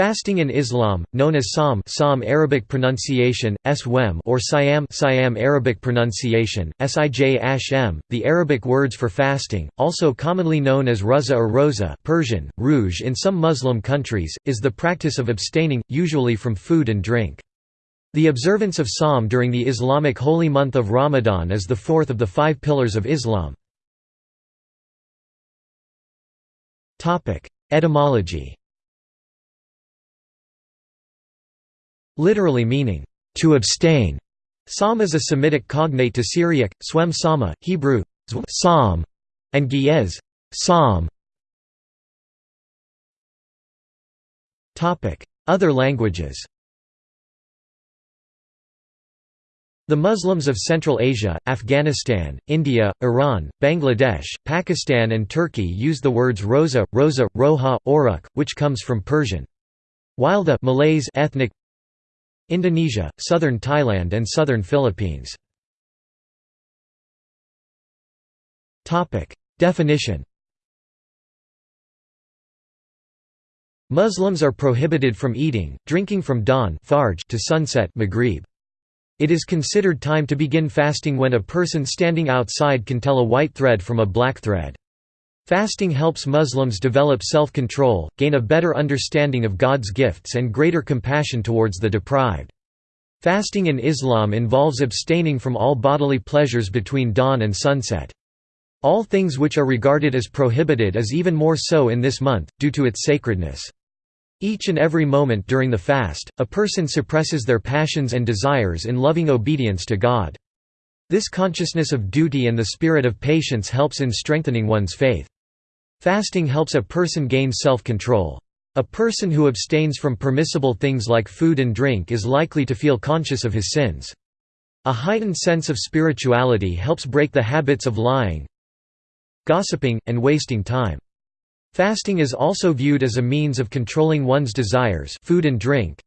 Fasting in Islam, known as Sawm Psalm Arabic pronunciation, Swem or Siam Siam Arabic pronunciation, Sij the Arabic words for fasting, also commonly known as Ruza or Rosa Persian, Rouge in some Muslim countries, is the practice of abstaining, usually from food and drink. The observance of Sawm during the Islamic holy month of Ramadan is the fourth of the five pillars of Islam. Etymology literally meaning, to abstain. Sawm is a Semitic cognate to Syriac, swem sama, Hebrew, psalm, and Ge'ez, psalm. Other languages The Muslims of Central Asia, Afghanistan, India, Iran, Bangladesh, Pakistan and Turkey use the words roza, rosa, roha, oruk, which comes from Persian. While the Malays ethnic Indonesia, southern Thailand and southern Philippines. Definition Muslims are prohibited from eating, drinking from dawn to sunset maghrib. It is considered time to begin fasting when a person standing outside can tell a white thread from a black thread. Fasting helps Muslims develop self-control, gain a better understanding of God's gifts and greater compassion towards the deprived. Fasting in Islam involves abstaining from all bodily pleasures between dawn and sunset. All things which are regarded as prohibited is even more so in this month, due to its sacredness. Each and every moment during the fast, a person suppresses their passions and desires in loving obedience to God. This consciousness of duty and the spirit of patience helps in strengthening one's faith. Fasting helps a person gain self-control. A person who abstains from permissible things like food and drink is likely to feel conscious of his sins. A heightened sense of spirituality helps break the habits of lying, gossiping, and wasting time. Fasting is also viewed as a means of controlling one's desires food and drink,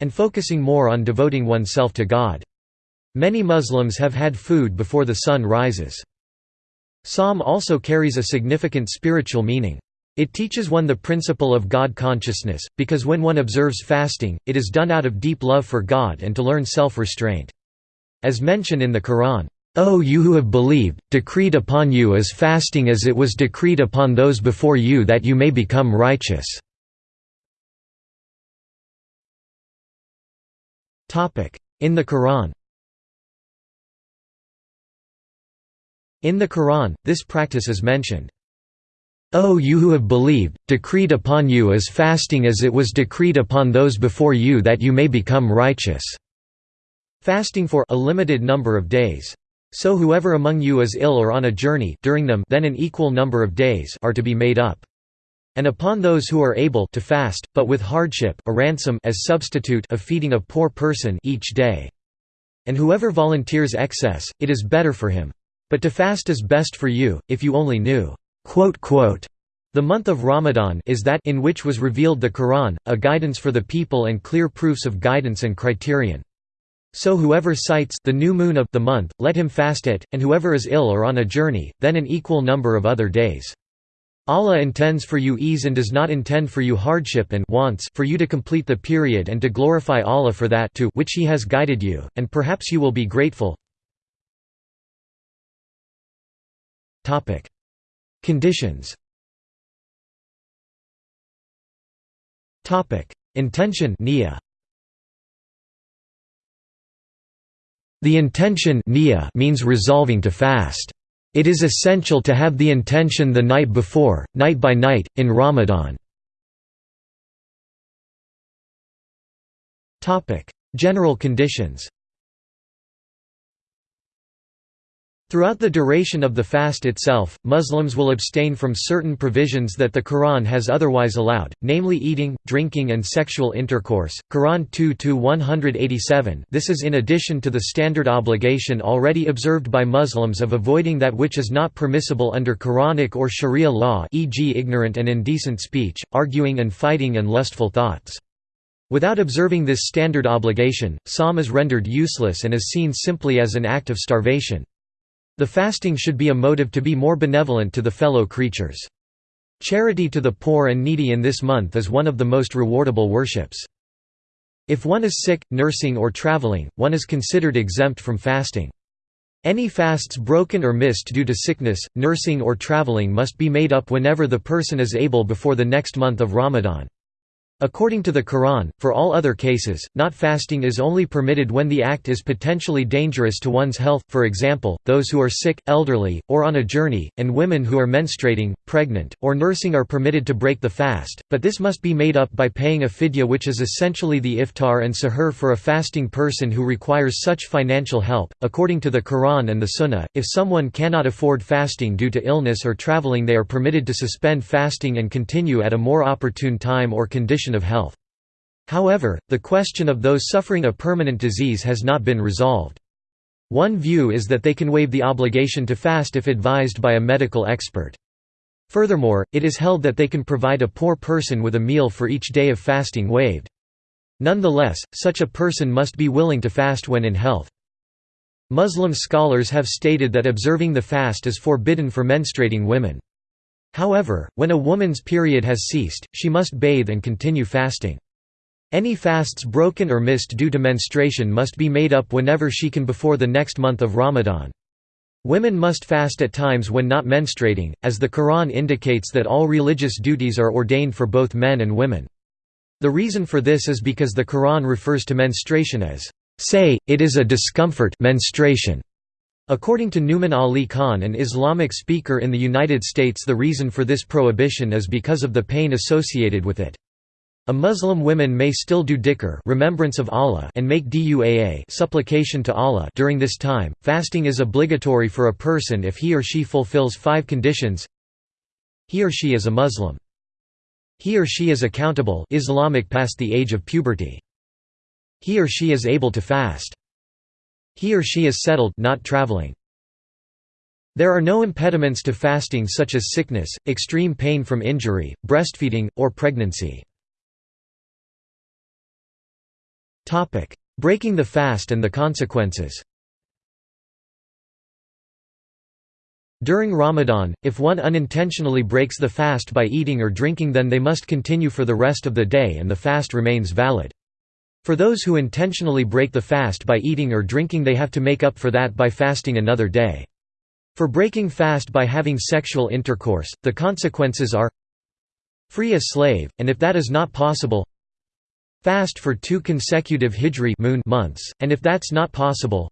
and focusing more on devoting oneself to God. Many Muslims have had food before the sun rises. Sawm also carries a significant spiritual meaning. It teaches one the principle of God consciousness, because when one observes fasting, it is done out of deep love for God and to learn self-restraint. As mentioned in the Quran, O you who have believed, decreed upon you is fasting as it was decreed upon those before you that you may become righteous." In the Quran In the Quran, this practice is mentioned. O you who have believed, decreed upon you is fasting as it was decreed upon those before you that you may become righteous." Fasting for a limited number of days. So whoever among you is ill or on a journey during them then an equal number of days are to be made up. And upon those who are able to fast, but with hardship a ransom as substitute of feeding a poor person each day. And whoever volunteers excess, it is better for him. But to fast is best for you, if you only knew. The month of Ramadan is that in which was revealed the Quran, a guidance for the people and clear proofs of guidance and criterion. So whoever sights the new moon of the month, let him fast it, and whoever is ill or on a journey, then an equal number of other days. Allah intends for you ease and does not intend for you hardship and wants for you to complete the period and to glorify Allah for that to which He has guided you, and perhaps you will be grateful. Conditions. Topic: Intention The intention means resolving to fast. It is essential to have the intention the night before, night by night, in Ramadan. General conditions Throughout the duration of the fast itself, Muslims will abstain from certain provisions that the Quran has otherwise allowed, namely eating, drinking and sexual intercourse. Quran 2-187 This is in addition to the standard obligation already observed by Muslims of avoiding that which is not permissible under Quranic or Sharia law e.g. ignorant and indecent speech, arguing and fighting and lustful thoughts. Without observing this standard obligation, Sawm is rendered useless and is seen simply as an act of starvation. The fasting should be a motive to be more benevolent to the fellow creatures. Charity to the poor and needy in this month is one of the most rewardable worships. If one is sick, nursing or traveling, one is considered exempt from fasting. Any fasts broken or missed due to sickness, nursing or traveling must be made up whenever the person is able before the next month of Ramadan. According to the Quran, for all other cases, not fasting is only permitted when the act is potentially dangerous to one's health, for example, those who are sick, elderly, or on a journey, and women who are menstruating, pregnant, or nursing are permitted to break the fast, but this must be made up by paying a fidya which is essentially the iftar and sahur for a fasting person who requires such financial help. According to the Quran and the Sunnah, if someone cannot afford fasting due to illness or traveling they are permitted to suspend fasting and continue at a more opportune time or condition of health. However, the question of those suffering a permanent disease has not been resolved. One view is that they can waive the obligation to fast if advised by a medical expert. Furthermore, it is held that they can provide a poor person with a meal for each day of fasting waived. Nonetheless, such a person must be willing to fast when in health. Muslim scholars have stated that observing the fast is forbidden for menstruating women. However, when a woman's period has ceased, she must bathe and continue fasting. Any fasts broken or missed due to menstruation must be made up whenever she can before the next month of Ramadan. Women must fast at times when not menstruating, as the Quran indicates that all religious duties are ordained for both men and women. The reason for this is because the Quran refers to menstruation as, "...say, it is a discomfort menstruation", According to Nouman Ali Khan an Islamic speaker in the United States the reason for this prohibition is because of the pain associated with it. A Muslim woman may still do dhikr remembrance of Allah and make duaa supplication to Allah during this time. Fasting is obligatory for a person if he or she fulfills five conditions. He or she is a Muslim. He or she is accountable Islamic past the age of puberty. He or she is able to fast. He or she is settled not traveling. There are no impediments to fasting such as sickness, extreme pain from injury, breastfeeding, or pregnancy. Breaking the fast and the consequences During Ramadan, if one unintentionally breaks the fast by eating or drinking then they must continue for the rest of the day and the fast remains valid. For those who intentionally break the fast by eating or drinking they have to make up for that by fasting another day. For breaking fast by having sexual intercourse, the consequences are Free a slave, and if that is not possible Fast for two consecutive Hijri moon months, and if that's not possible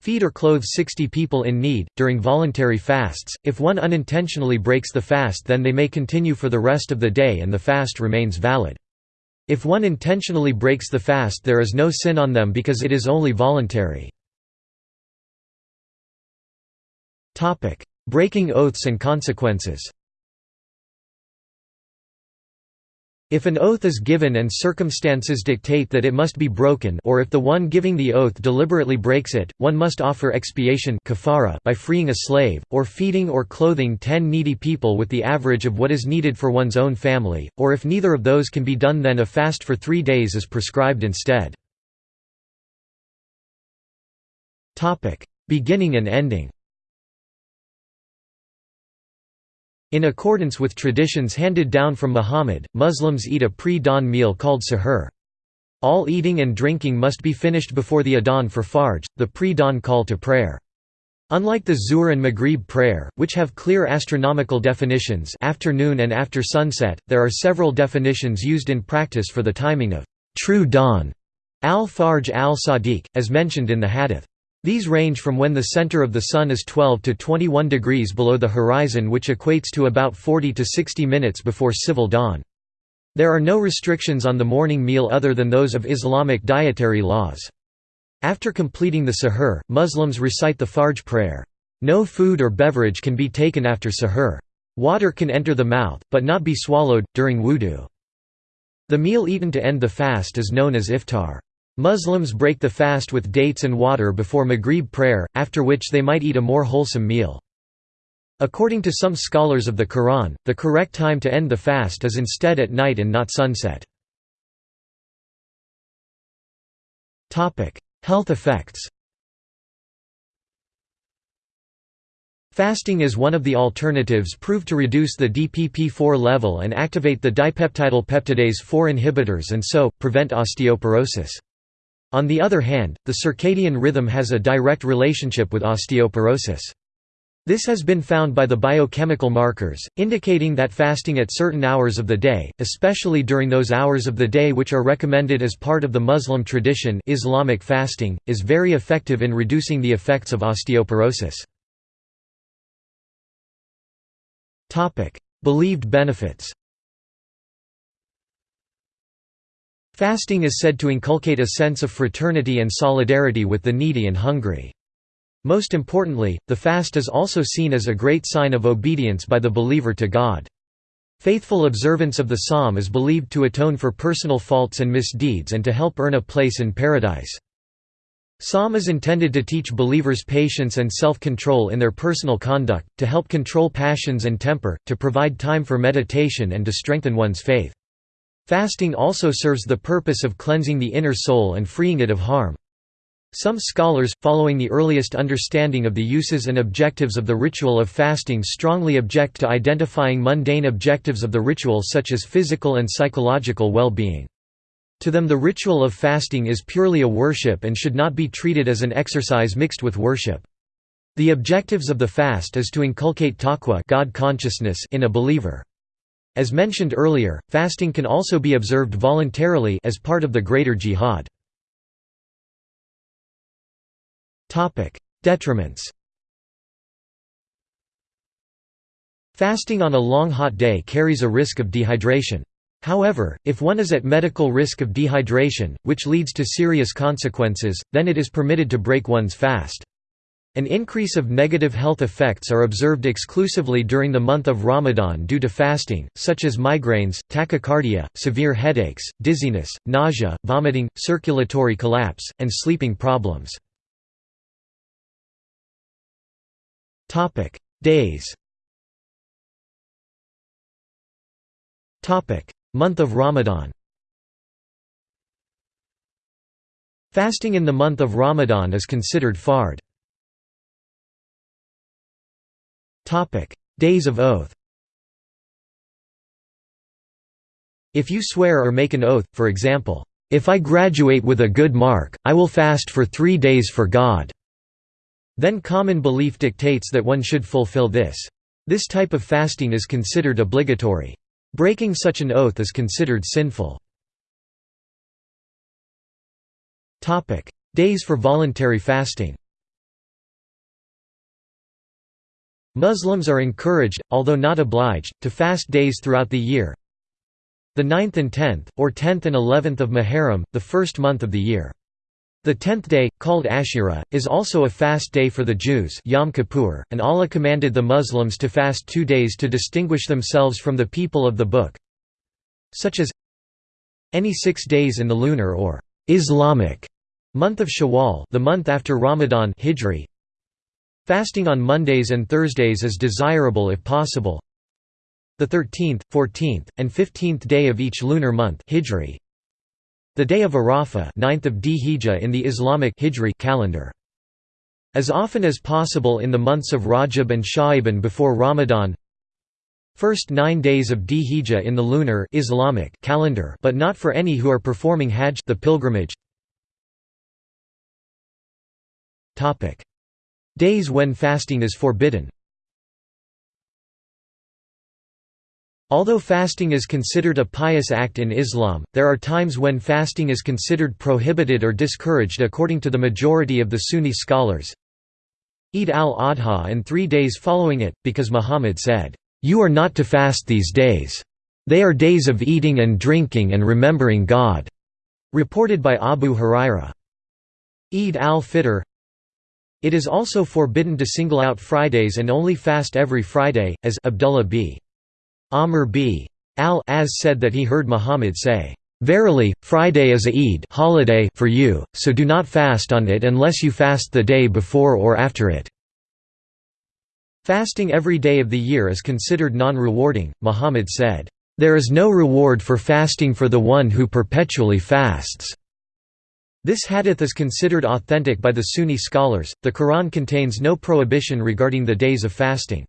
Feed or clothe 60 people in need, during voluntary fasts, if one unintentionally breaks the fast then they may continue for the rest of the day and the fast remains valid. If one intentionally breaks the fast there is no sin on them because it is only voluntary. Breaking oaths and consequences If an oath is given and circumstances dictate that it must be broken or if the one giving the oath deliberately breaks it, one must offer expiation by freeing a slave, or feeding or clothing ten needy people with the average of what is needed for one's own family, or if neither of those can be done then a fast for three days is prescribed instead. Beginning and ending In accordance with traditions handed down from Muhammad, Muslims eat a pre-dawn meal called sahur. All eating and drinking must be finished before the adhan for Fajr, the pre-dawn call to prayer. Unlike the Zuhr and Maghrib prayer, which have clear astronomical definitions afternoon and after sunset, there are several definitions used in practice for the timing of true dawn, al-Fajr al-Sadiq, as mentioned in the hadith. These range from when the center of the Sun is 12 to 21 degrees below the horizon which equates to about 40 to 60 minutes before civil dawn. There are no restrictions on the morning meal other than those of Islamic dietary laws. After completing the sahur, Muslims recite the Fajr prayer. No food or beverage can be taken after sahur. Water can enter the mouth, but not be swallowed, during wudu. The meal eaten to end the fast is known as iftar. Muslims break the fast with dates and water before Maghrib prayer, after which they might eat a more wholesome meal. According to some scholars of the Quran, the correct time to end the fast is instead at night and not sunset. Health effects Fasting is one of the alternatives proved to reduce the DPP-4 level and activate the dipeptidyl peptidase 4 inhibitors and so, prevent osteoporosis. On the other hand, the circadian rhythm has a direct relationship with osteoporosis. This has been found by the biochemical markers, indicating that fasting at certain hours of the day, especially during those hours of the day which are recommended as part of the Muslim tradition Islamic fasting, is very effective in reducing the effects of osteoporosis. Believed benefits Fasting is said to inculcate a sense of fraternity and solidarity with the needy and hungry. Most importantly, the fast is also seen as a great sign of obedience by the believer to God. Faithful observance of the Sawm is believed to atone for personal faults and misdeeds and to help earn a place in paradise. Sawm is intended to teach believers patience and self-control in their personal conduct, to help control passions and temper, to provide time for meditation and to strengthen one's faith. Fasting also serves the purpose of cleansing the inner soul and freeing it of harm. Some scholars, following the earliest understanding of the uses and objectives of the ritual of fasting strongly object to identifying mundane objectives of the ritual such as physical and psychological well-being. To them the ritual of fasting is purely a worship and should not be treated as an exercise mixed with worship. The objectives of the fast is to inculcate taqwa God consciousness in a believer. As mentioned earlier, fasting can also be observed voluntarily as part of the greater jihad. Detriments Fasting on a long hot day carries a risk of dehydration. However, if one is at medical risk of dehydration, which leads to serious consequences, then it is permitted to break one's fast. An increase of negative health effects are observed exclusively during the month of Ramadan due to fasting, such as migraines, tachycardia, severe headaches, dizziness, nausea, vomiting, circulatory collapse, and sleeping problems. Days. Month of Ramadan. Fasting in the month of Ramadan is considered fard. Topic: Days of oath. If you swear or make an oath, for example, if I graduate with a good mark, I will fast for three days for God. Then common belief dictates that one should fulfill this. This type of fasting is considered obligatory. Breaking such an oath is considered sinful. Days for voluntary fasting Muslims are encouraged, although not obliged, to fast days throughout the year. The 9th and 10th, or 10th and 11th of Muharram, the first month of the year. The tenth day, called Ashura, is also a fast day for the Jews Yom Kippur, and Allah commanded the Muslims to fast two days to distinguish themselves from the people of the Book such as any six days in the lunar or Islamic month of Shawwal the month after Ramadan Hijri. Fasting on Mondays and Thursdays is desirable if possible. The 13th, 14th, and 15th day of each lunar month Hijri the day of Arafah 9th of Dhihijjah in the Islamic Hijri calendar. As often as possible in the months of Rajab and Sha'ban before Ramadan First nine days of Dhihijjah in the lunar Islamic calendar but not for any who are performing Hajj the pilgrimage. Days when fasting is forbidden Although fasting is considered a pious act in Islam, there are times when fasting is considered prohibited or discouraged according to the majority of the Sunni scholars. Eid al-Adha and three days following it, because Muhammad said, "'You are not to fast these days. They are days of eating and drinking and remembering God." Reported by Abu Huraira. Eid al-Fitr It is also forbidden to single out Fridays and only fast every Friday, as Abdullah b. Amr b. al-As said that he heard Muhammad say, "'Verily, Friday is a Eid holiday for you, so do not fast on it unless you fast the day before or after it." Fasting every day of the year is considered non-rewarding, Muhammad said, "'There is no reward for fasting for the one who perpetually fasts.'" This hadith is considered authentic by the Sunni scholars. The Quran contains no prohibition regarding the days of fasting.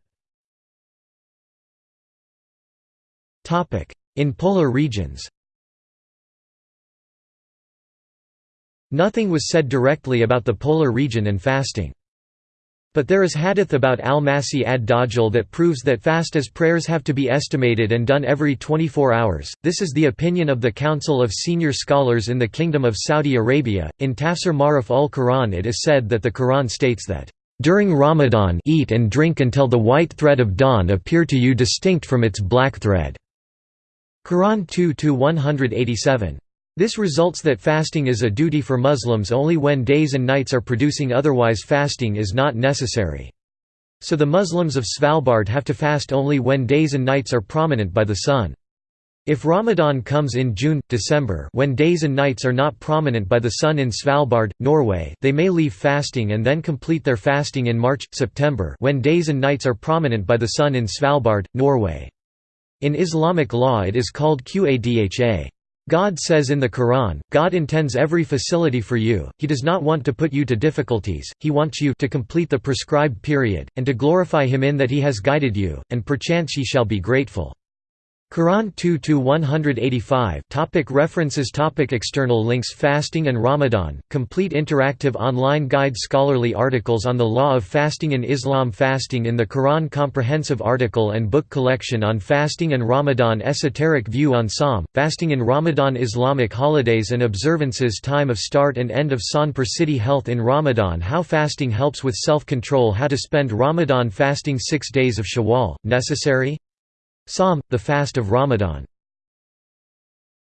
Topic: In polar regions Nothing was said directly about the polar region and fasting. But there is hadith about al-Masih ad-Dajjal that proves that fast as prayers have to be estimated and done every 24 hours. This is the opinion of the Council of Senior Scholars in the Kingdom of Saudi Arabia. In Tafsir Ma'arif al-Quran it is said that the Quran states that, "...during Ramadan eat and drink until the white thread of dawn appear to you distinct from its black thread." Quran 2-187. This results that fasting is a duty for Muslims only when days and nights are producing otherwise fasting is not necessary. So the Muslims of Svalbard have to fast only when days and nights are prominent by the sun. If Ramadan comes in June, December when days and nights are not prominent by the sun in Svalbard, Norway they may leave fasting and then complete their fasting in March, September when days and nights are prominent by the sun in Svalbard, Norway. In Islamic law it is called Qadha. God says in the Quran, God intends every facility for you, He does not want to put you to difficulties, He wants you to complete the prescribed period, and to glorify Him in that He has guided you, and perchance ye shall be grateful. Quran 2-185 Topic References Topic External links Fasting and Ramadan, complete interactive online guide Scholarly articles on the law of fasting in Islam Fasting in the Quran Comprehensive article and book collection on fasting and Ramadan Esoteric view on Sawm, fasting in Ramadan Islamic holidays and observances Time of start and end of Sonpur City Health in Ramadan How fasting helps with self-control How to spend Ramadan fasting six days of Shawwal, necessary? Sawm, the fast of Ramadan